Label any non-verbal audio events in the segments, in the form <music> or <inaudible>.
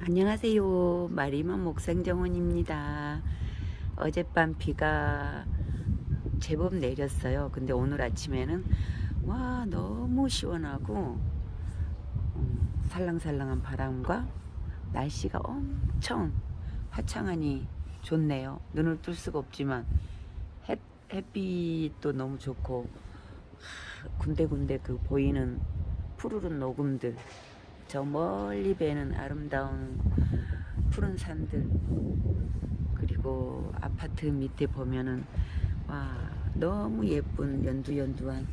안녕하세요. 마리만 목상정원입니다. 어젯밤 비가 제법 내렸어요. 근데 오늘 아침에는 와 너무 시원하고 음, 살랑살랑한 바람과 날씨가 엄청 화창하니 좋네요. 눈을 뜰 수가 없지만 햇, 햇빛도 너무 좋고 하, 군데군데 그 보이는 푸르른 녹음들 저 멀리 배는 아름다운 푸른 산들 그리고 아파트 밑에 보면은 와 너무 예쁜 연두연두한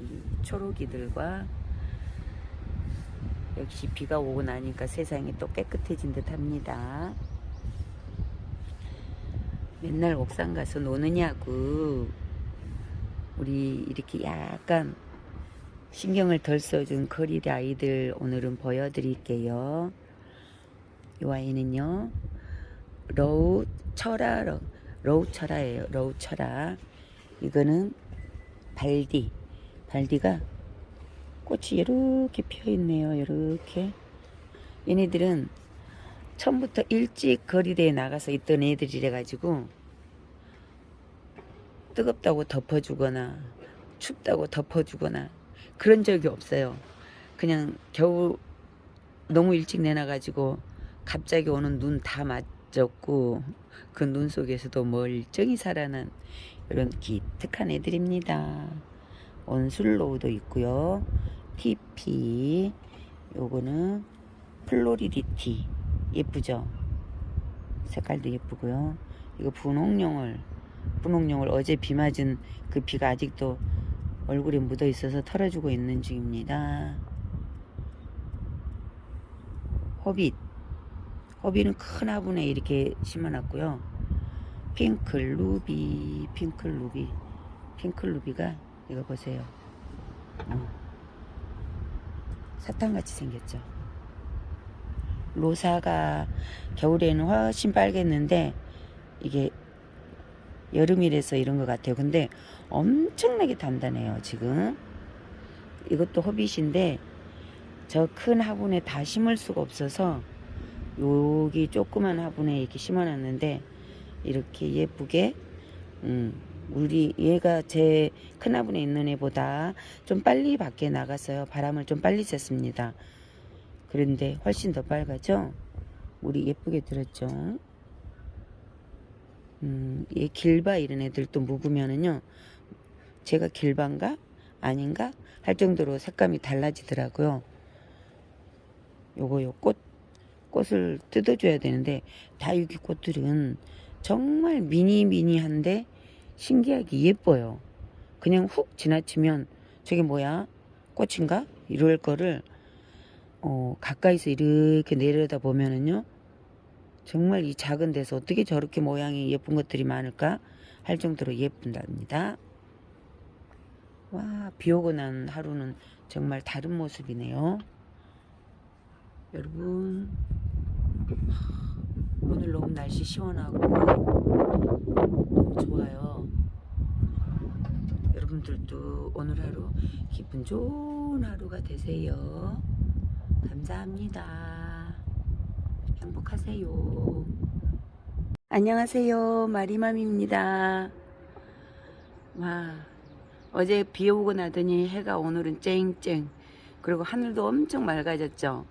이 초록이들과 역시 비가 오고 나니까 세상이 또 깨끗해진 듯 합니다. 맨날 옥상 가서 노느냐고. 우리 이렇게 약간 신경을 덜 써준 걸이대 아이들 오늘은 보여드릴게요. 이 아이는요. 로우 철화 로우 철화예요. 로우 철화. 이거는 발디. 발디가 꽃이 이렇게 피어 있네요. 이렇게. 얘네들은 처음부터 일찍 걸이대에 나가서 있던 애들이래 가지고 뜨겁다고 덮어주거나 춥다고 덮어주거나 그런 적이 없어요. 그냥 겨우 너무 일찍 내놔가지고 갑자기 오는 눈 다 맞았고 그 눈 속에서도 멀쩡히 살아난 이런 기특한 애들입니다. 온슬로우도 있고요. TP 요거는 플로리디티 예쁘죠? 색깔도 예쁘고요. 이거 분홍용을 분홍용을 어제 비 맞은 그 비가 아직도 얼굴에 묻어 있어서 털어주고 있는 중입니다. 호빗. 호빗은 큰 화분에 이렇게 심어놨고요. 핑클 루비, 핑클 루비, 핑클 루비가 이거 보세요. 어. 사탕같이 생겼죠. 로사가 겨울에는 훨씬 빨겠는데 이게 여름이라서 이런 것 같아요. 근데 엄청나게 단단해요. 지금 이것도 허빗인데 저 큰 화분에 다 심을 수가 없어서 여기 조그만 화분에 이렇게 심어놨는데 이렇게 예쁘게 음, 우리 얘가 제 큰 화분에 있는 애보다 좀 빨리 밖에 나갔어요. 바람을 좀 빨리 쐈습니다. 그런데 훨씬 더 빨갛죠? 우리 예쁘게 들었죠? 음, 이 길바 이런 애들 또 묵으면은요, 제가 길반가? 아닌가? 할 정도로 색감이 달라지더라고요. 요거 요 꽃, 꽃을 뜯어줘야 되는데, 다육이 꽃들은 정말 미니미니한데, 신기하게 예뻐요. 그냥 훅 지나치면, 저게 뭐야? 꽃인가? 이럴 거를, 어, 가까이서 이렇게 내려다 보면은요, 정말 이 작은 데서 어떻게 저렇게 모양이 예쁜 것들이 많을까 할 정도로 예쁜답니다. 와, 비 오고 난 하루는 정말 다른 모습이네요. 여러분, 오늘 너무 날씨 시원하고 너무 좋아요. 여러분들도 오늘 하루 기분 좋은 하루가 되세요. 감사합니다. 행복하세요. 안녕하세요. 마리맘입니다. 와, 어제 비 오고 나더니 해가 오늘은 쨍쨍. 그리고 하늘도 엄청 맑아졌죠.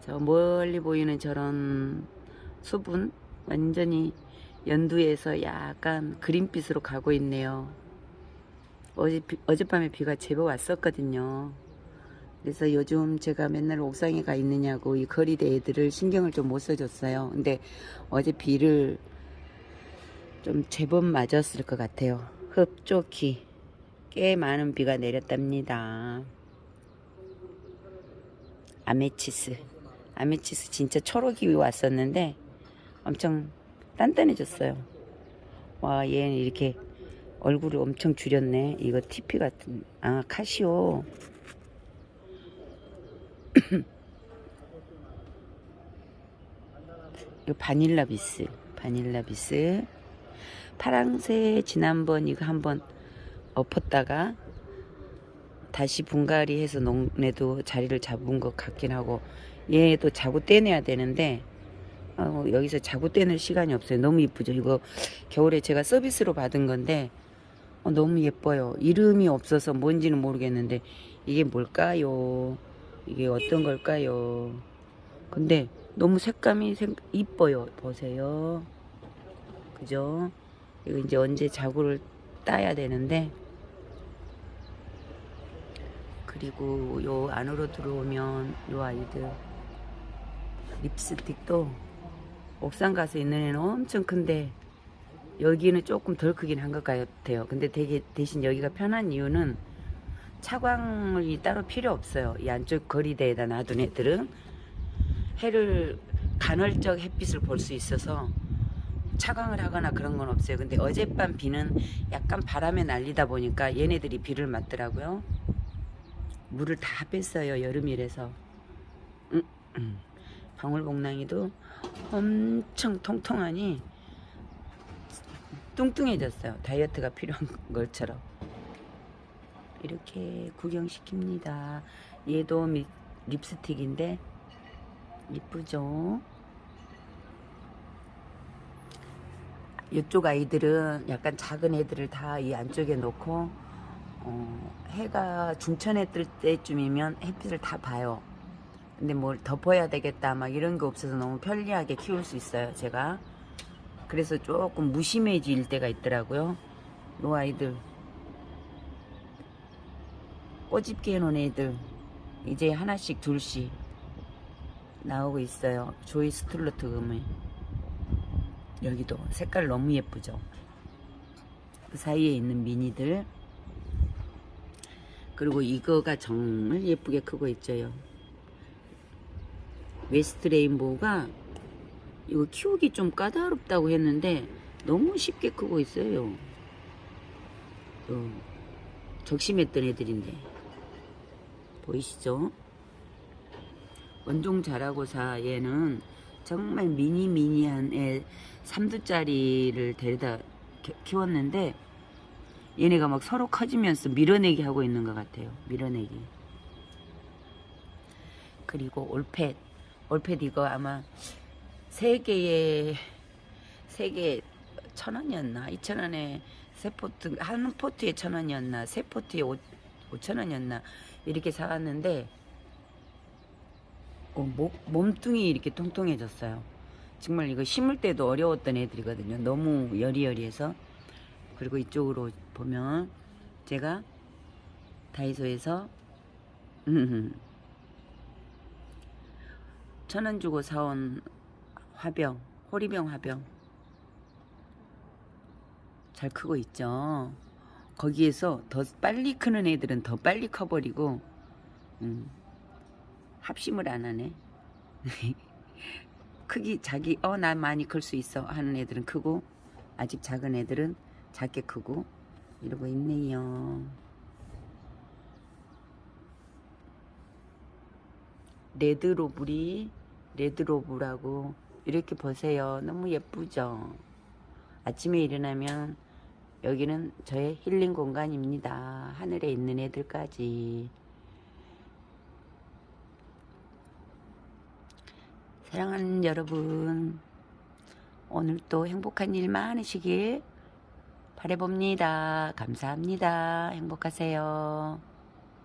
저 멀리 보이는 저런 수분 완전히 연두에서 약간 그린빛으로 가고 있네요. 어젯밤에 비가 제법 왔었거든요. 그래서 요즘 제가 맨날 옥상에 가 있느냐고 이 거리대 애들을 신경을 좀 못 써줬어요. 근데 어제 비를 좀 제법 맞았을 것 같아요. 흡족히 꽤 많은 비가 내렸답니다. 아메치스 아메치스 진짜 초록이 왔었는데 엄청 단단해졌어요. 와 얘는 이렇게 얼굴을 엄청 줄였네. 이거 TP 같은 아 카시오 <clears throat> 이 바닐라 비스 바닐라 비스 파랑새 지난번 이거 한번 엎었다가 다시 분갈이 해서 농내도 자리를 잡은 것 같긴 하고 얘도 자구 떼내야 되는데 어, 여기서 자구 떼낼 시간이 없어요. 너무 이쁘죠. 이거 겨울에 제가 서비스로 받은 건데 어, 너무 예뻐요. 이름이 없어서 뭔지는 모르겠는데 이게 뭘까요? 이게 어떤 걸까요? 근데 너무 색감이 생, 이뻐요. 보세요. 그죠? 이거 이제 언제 자구를 따야 되는데 그리고 요 안으로 들어오면 요 아이들 립스틱도 옥상 가서 있는 애는 엄청 큰데 여기는 조금 덜 크긴 한 것 같아요. 근데 되게 대신 여기가 편한 이유는 차광이 따로 필요 없어요. 이 안쪽 거리대에다 놔둔 애들은 해를 간헐적 햇빛을 볼 수 있어서 차광을 하거나 그런 건 없어요. 근데 어젯밤 비는 약간 바람에 날리다 보니까 얘네들이 비를 맞더라고요. 물을 다 뺐어요. 여름이라서. 음, 음. 방울복랑이도 엄청 통통하니 뚱뚱해졌어요. 다이어트가 필요한 <laughs> 것처럼. 이렇게 구경시킵니다. 얘도 미, 립스틱인데 이쁘죠? 이쪽 아이들은 약간 작은 애들을 다 이 안쪽에 놓고 어, 해가 중천에 뜰 때쯤이면 햇빛을 다 봐요. 근데 뭘 덮어야 되겠다 막 이런 게 없어서 너무 편리하게 키울 수 있어요 제가 그래서 조금 무심해질 때가 있더라고요 요 아이들 꼬집기 해놓은 애들. 이제 하나씩 둘씩 나오고 있어요. 조이스 툴로치 금을. 여기도 색깔 너무 예쁘죠? 그 사이에 있는 미니들. 그리고 이거가 정말 예쁘게 크고 있죠요. 웨스트 레인보우가 이거 키우기 좀 까다롭다고 했는데 너무 쉽게 크고 있어요. 어, 적심했던 애들인데 보이시죠? 원종 자라고사 얘는 정말 미니 미니한 애 3두짜리를 데려다 키- 키웠는데 얘네가 막 서로 커지면서 밀어내기 하고 있는 것 같아요. 밀어내기. 그리고 올펫 올펫 이거 아마 세 개에 세 개에 천 원이었나 이천 원에 세 포트 한 포트에 천 원이었나 세 포트에 오, 오천 원이었나 이렇게 사왔는데 어, 목, 몸뚱이 이렇게 통통해졌어요. 정말 이거 심을 때도 어려웠던 애들이거든요. 너무 여리여리해서 그리고 이쪽으로 보면 제가 다이소에서 <laughs> 천 원 주고 사온 화병, 호리병 화병. 잘 크고 있죠. 거기에서 더 빨리 크는 애들은 더 빨리 커버리고, 음, 합심을 안 하네. <laughs> 크기, 자기, 어, 나 많이 클 수 있어. 하는 애들은 크고, 아직 작은 애들은 작게 크고, 이러고 있네요. 레드로블이 레드로브라고 이렇게 보세요. 너무 예쁘죠? 아침에 일어나면 여기는 저의 힐링 공간입니다. 하늘에 있는 애들까지. 사랑하는 여러분, 오늘도 행복한 일 많으시길 바래봅니다. 감사합니다. 행복하세요.